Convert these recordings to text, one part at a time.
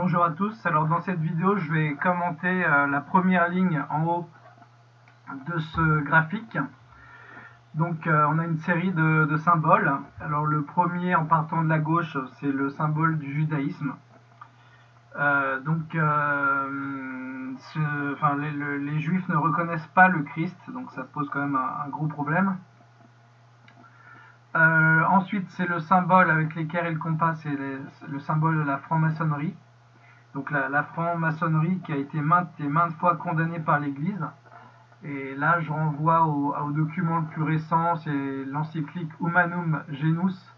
Bonjour à tous, alors dans cette vidéo je vais commenter euh, la première ligne en haut de ce graphique. Donc euh, on a une série de, symboles. Alors le premier en partant de la gauche c'est le symbole du judaïsme. Euh, donc les, juifs ne reconnaissent pas le Christ, donc ça pose quand même un gros problème. ensuite, c'est le symbole avec l'équerre et le compas, c'est le symbole de la franc-maçonnerie donc la, franc-maçonnerie qui a été maintes et maintes fois condamnée par l'Église. Et là, je renvoie au, document le plus récent, c'est l'encyclique Humanum Genus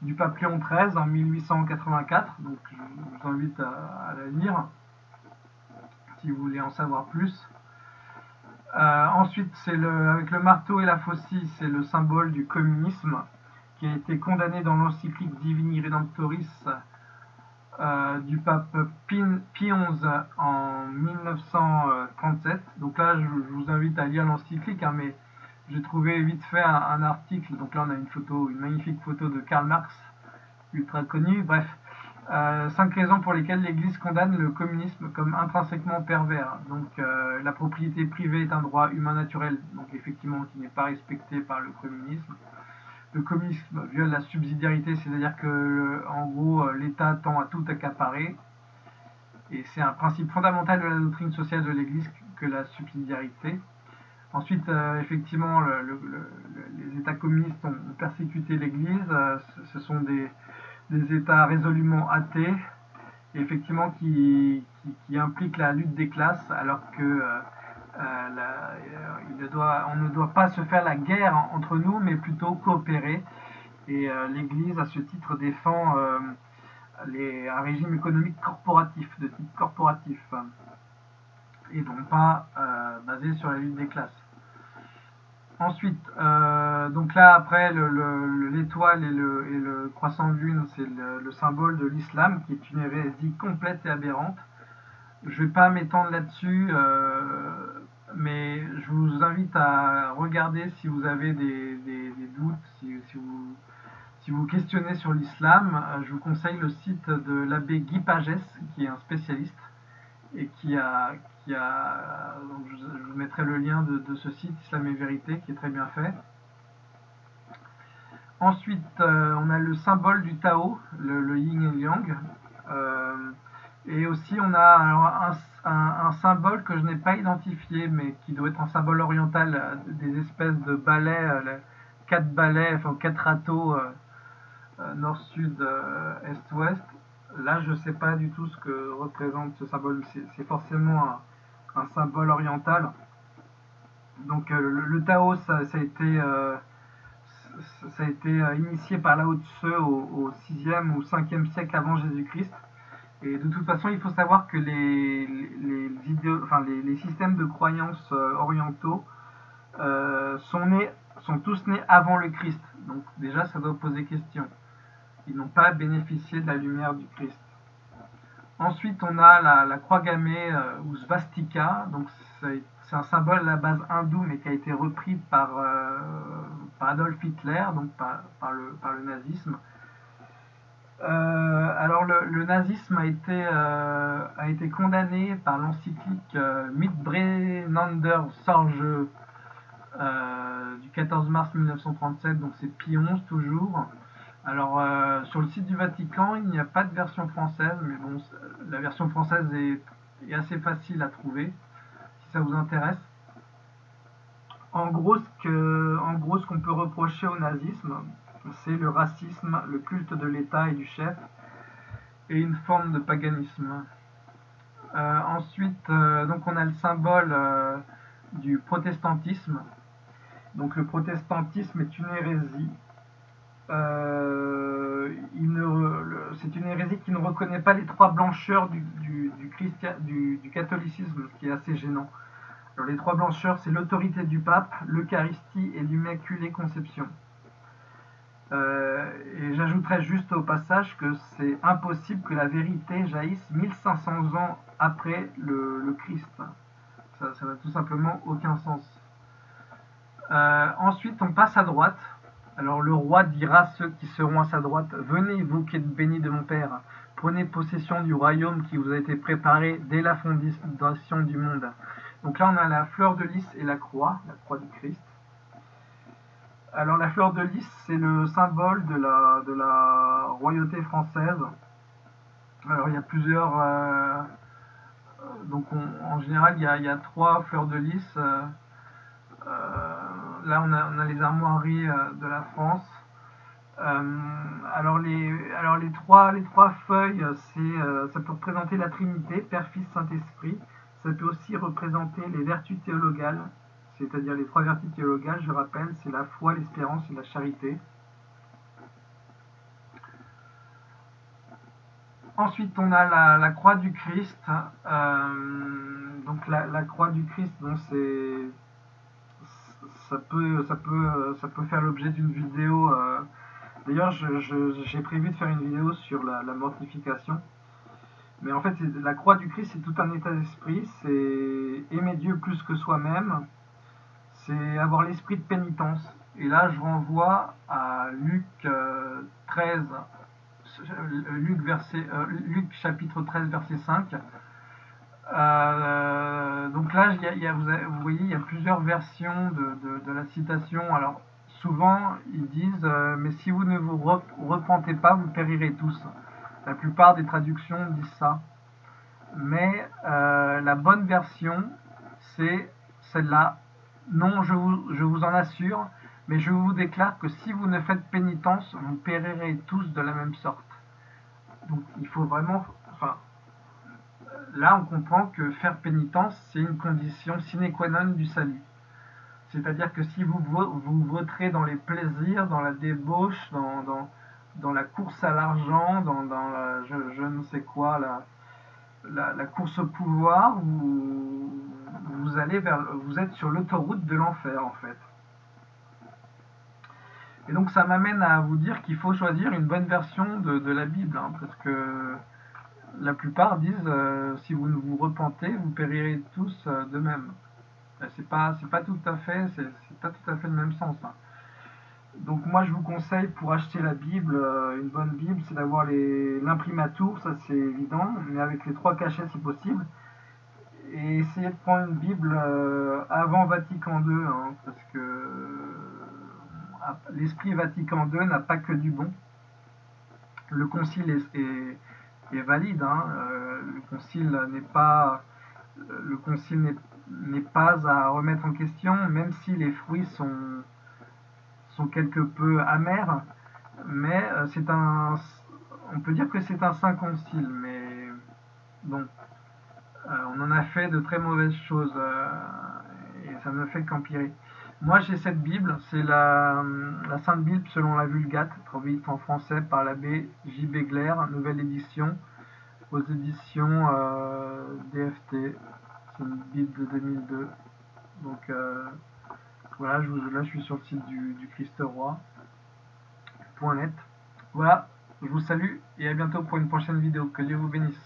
du pape Léon XIII en 1884. Donc, je vous invite à, la lire si vous voulez en savoir plus. Euh, ensuite, c'est le, avec le marteau et la faucille, c'est le symbole du communisme qui a été condamné dans l'encyclique Divini Redemptoris du pape Pie XI en 1937. Donc là, je, vous invite à lire l'encyclique, hein, mais j'ai trouvé vite fait un, article. Donc là, on a une photo, une magnifique photo de Karl Marx, ultra connu. Bref, euh, cinq raisons pour lesquelles l'Église condamne le communisme comme intrinsèquement pervers. Donc euh, la propriété privée est un droit humain naturel, donc effectivement qui n'est pas respecté par le communisme le communisme viole la subsidiarité, c'est-à-dire que en gros euh, l'État tend à tout accaparer. Et c'est un principe fondamental de la doctrine sociale de l'Église que la subsidiarité. Ensuite, euh, effectivement, les États communistes ont, persécuté l'Église. Euh, ce sont des, États résolument athées, effectivement qui, impliquent la lutte des classes, alors que euh, euh, on ne doit pas se faire la guerre entre nous, mais plutôt coopérer. Et euh, l'Église, à ce titre, défend les, un régime économique corporatif, de type corporatif, et non pas basé sur la lutte des classes. Ensuite, donc là après l'étoile et le, et le, croissant de lune, c'est le, symbole de l'islam qui est une hérésie complète et aberrante. Je ne vais pas m'étendre là-dessus mais je vous invite à regarder si vous avez des, doutes, si, vous, si vous questionnez sur l'islam. Je vous conseille le site de l'abbé Guy Pagès, qui est un spécialiste, et qui a, qui a je, vous mettrai le lien de, ce site, Islam et Vérité, qui est très bien fait. Ensuite, euh, on a le symbole du Tao, le, Yin et Yang. Euh, et aussi, on a un, symbole que je n'ai pas identifié, mais qui doit être un symbole oriental, euh, des espèces de balais, euh, quatre balais, enfin quatre râteaux, euh, nord, sud, est, ouest. Là, je ne sais pas du tout ce que représente ce symbole. C'est forcément un, symbole oriental. Donc, le, Tao, ça, a été ça a été initié par Lao Tse au, au 6e ou 5e siècle avant Jésus-Christ. Et de toute façon, il faut savoir que les, les, systèmes de croyances euh, orientaux euh, sont, nés, sont tous nés avant le Christ. Donc déjà, ça doit poser question. Ils n'ont pas bénéficié de la lumière du Christ. Ensuite, on a la, croix gammée euh, ou svastika. Donc c'est un symbole à la base hindoue, mais qui a été repris par, Adolf Hitler, donc par, le, par le nazisme. Euh, alors le, nazisme a été, euh, a été condamné par l'encyclique euh, Mitbrennander Sorge du 14 mars 1937, donc c'est Pie XI toujours. Alors sur le site du Vatican, il n'y a pas de version française, mais bon, la version française est, est assez facile à trouver, si ça vous intéresse. En gros, ce qu'on peut reprocher au nazisme, c'est le racisme, le culte de l'État et du chef, et une forme de paganisme. Euh, ensuite, euh, donc on a le symbole euh, du protestantisme. Donc le protestantisme est une hérésie. c'est une hérésie qui ne reconnaît pas les trois blancheurs du, catholicisme, ce qui est assez gênant. Alors, les trois blancheurs, c'est l'autorité du pape, l'Eucharistie et l'Immaculée Conception. Euh, et j'ajouterais juste au passage que c'est impossible que la vérité jaillisse 1500 ans après le, Christ. Ça n'a tout simplement aucun sens. Euh, ensuite, on passe à droite. Alors le roi dira à ceux qui seront à sa droite, Venez, vous qui êtes bénis de mon Père, prenez possession du royaume qui vous a été préparé dès la fondation du monde. Donc là, on a la fleur de lys et la croix, la croix du Christ. Alors la fleur de lys, c'est le symbole de la, royauté française. Alors il y a plusieurs... Euh, donc en général, il y, a, trois fleurs de lys. Euh, euh, là, on a, les armoiries de la France. alors, les, alors les, trois, les trois feuilles, ça peut représenter la Trinité, Père, Fils, Saint-Esprit. Ça peut aussi représenter les vertus théologales, c'est-à-dire les trois vertus théologales, je rappelle, c'est la foi, l'espérance et la charité. Ensuite, on a la, croix du Christ. Donc la, croix du Christ, ça peut faire l'objet d'une vidéo. Euh, d'ailleurs, j'ai prévu de faire une vidéo sur la, mortification. Mais en fait, la croix du Christ, c'est tout un état d'esprit. C'est aimer Dieu plus que soi-même. C'est avoir l'esprit de pénitence. Et là, je renvoie à Luc 13, euh, Luc, verset, euh, Luc chapitre 13, verset 5. Euh, donc là, vous, voyez, il y a plusieurs versions de, la citation. Alors, souvent, ils disent euh, Mais si vous ne vous repentez pas, vous périrez tous. La plupart des traductions disent ça. Mais la bonne version, c'est celle-là. Non, je vous, je vous en assure, mais je vous déclare que si vous ne faites pénitence, vous périrez tous de la même sorte. Donc il faut vraiment... Là, on comprend que faire pénitence, c'est une condition sine qua non du salut. C'est-à-dire que si vous vous voterez dans les plaisirs, dans la débauche, dans, dans, dans la course à l'argent, dans, dans la, je, ne sais quoi, la, la, course au pouvoir, vous, vous, êtes sur l'autoroute de l'enfer en fait. Et donc ça m'amène à vous dire qu'il faut choisir une bonne version de, la Bible, hein, parce que la plupart disent euh, si vous ne vous repentez, vous périrez tous euh, de même. Ben, c'est pas c'est pas tout à fait c'est pas tout à fait le même sens. Hein. Donc moi je vous conseille pour acheter la Bible, euh, une bonne Bible, c'est d'avoir l'imprimatur, ça c'est évident, mais avec les trois cachets si possible. Et essayez de prendre une Bible avant Vatican II, hein, parce que l'esprit Vatican II n'a pas que du bon. Le concile est, valide. Hein. Euh, le concile n'est pas le concile n'est pas à remettre en question, même si les fruits sont, sont quelque peu amers. Mais euh, c'est un, on peut dire que c'est un saint concile, mais bon, euh, on en a fait de très mauvaises choses et ça ne fait qu'empirer. Moi, j'ai cette Bible, c'est la, Sainte Bible selon la Vulgate, traduite en français par l'abbé J. Begler, nouvelle édition, aux éditions euh, DFT. C'est une Bible de 2002. Donc euh, voilà, je là je suis sur le site du, du. Voilà, je vous salue et à bientôt pour une prochaine vidéo. Que Dieu vous bénisse.